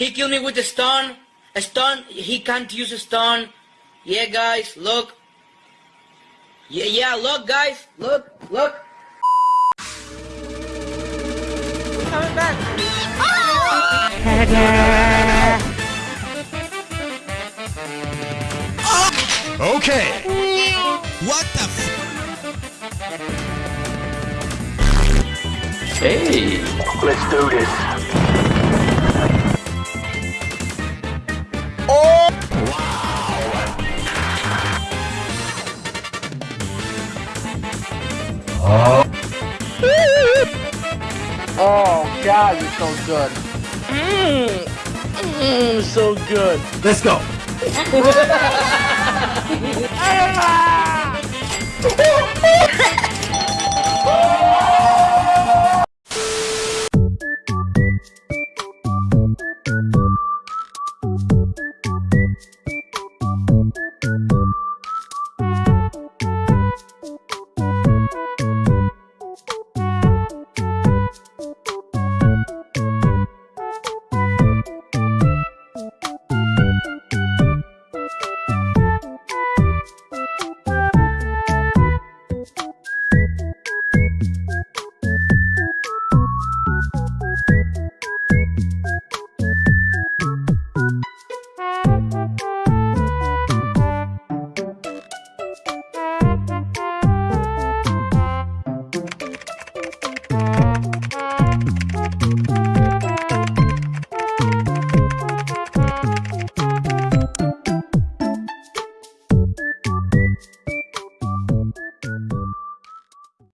He killed me with a stone. A stone. He can't use a stone. Yeah, guys, look. Yeah, yeah, look, guys. Look, look. Coming back. Okay. What the f- Hey, Let's do this. Oh God, you're so good. Mmm, mmm, so good. Let's go.